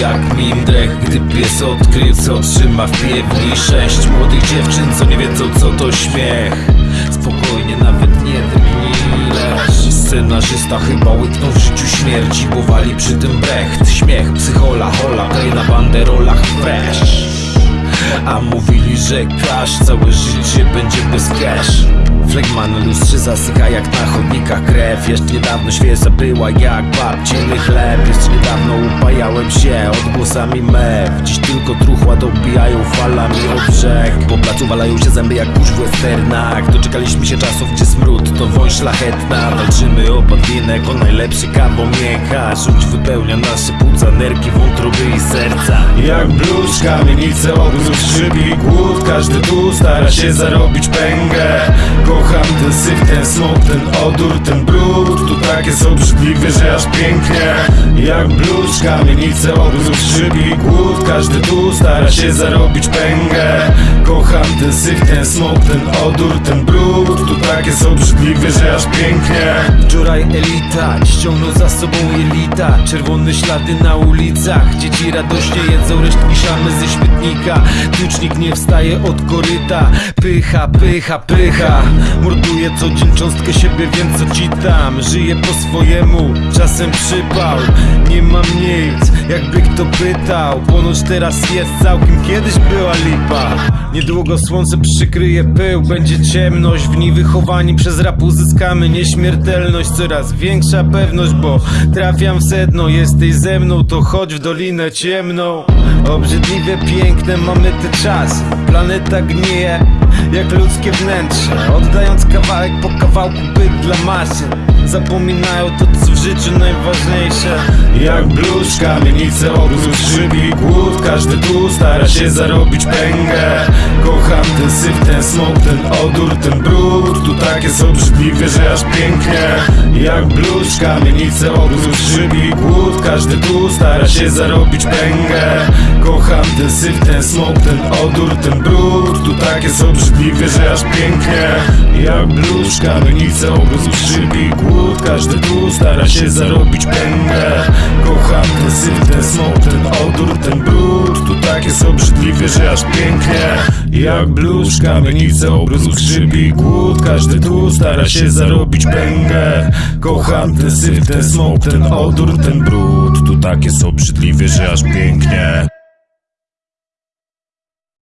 jak Mindrech Gdy pies odkrył co trzyma w piewni Sześć młodych dziewczyn co nie wiedzą co to śmiech. Spokojnie nawet nie drgnij Scenarzysta chyba łyknął w życiu śmierci Bo wali przy tym brecht. Śmiech, psychola, hola, klej na banderolach fresh a mówili, że cash Całe życie będzie bez cash. Flegma na lustrze zasycha jak na chodnikach krew. Jeszcze niedawno świeża była jak babciny chleb. Jeszcze niedawno upajałem się odgłosami mew. Dziś tylko truchła dobijają falami o brzeg. Po placu walają się zęby jak kurz w westernach. Doczekaliśmy się czasów, gdzie smród to woń szlachetna. Walczymy o podwinek, o najlepszy karbon mięcha wypełnia nasze płuca, nerki, wątroby i serca. Jak blues, kamienice, obrót, szybi głód. Każdy tu stara się zarobić pęgę. Kocham ten syf, ten smok, ten odór, ten brud. Tu takie są brzydliwe, że aż pięknie. Jak blues, kamienice, obrót, szybi głód. Każdy tu stara się zarobić pęgę. Kocham ten syf, ten smok, ten odór, ten brud. Tu takie są brzydliwe, że aż pięknie. Wczoraj elita ściągnął za sobą jelita Czerwone ślady na ulicach Dzieci radośnie jedzą resztki szamy ze śmietnika. Tucznik nie wstaje od koryta Pycha, pycha, pycha. Morduje co dzień cząstkę siebie, więc co ci tam Żyję po swojemu, czasem przypał Nie mam nic, jakby kto pytał Ponoć teraz jest całkiem, kiedyś była lipa. Niedługo słońce przykryje pył Będzie ciemność, w niej wychowani przez rap uzyskamy nieśmiertelność Coraz większa pewność, bo trafiam w sedno Jesteś ze mną, to chodź w dolinę ciemną. Obrzydliwie piękne mamy te czas Planeta gnieje jak ludzkie wnętrze. Oddając kawałek po kawałku byt dla masy Zapominają to co w życiu najważniejsze Jak blues, kamienice, obrót, szybi głód. Każdy tu stara się zarobić pęgę. Kocham ten syf, ten smok, ten odór, ten brud. Tu takie są brzydliwe, że aż pięknie Jak blues, kamienice, obrót, szybi głód. Każdy tu stara się zarobić pęgę. Kocham ten syf, ten smok, ten odór, ten brud. Tu takie są brzydliwe, że aż pięknie. Jak blues, kamienice, obrót, szybi głód. Każdy tu stara się zarobić pęgę. Kocham ten syf, ten smok, ten odór, ten brud. Tu są brzydliwe, że aż pięknie Jak blues, kamienice, obrót, skrzybi głód Każdy tu stara się zarobić pęgę. Kocham ten syf, ten smok, ten odór, ten brud. Tu takie są brzydliwe, że aż pięknie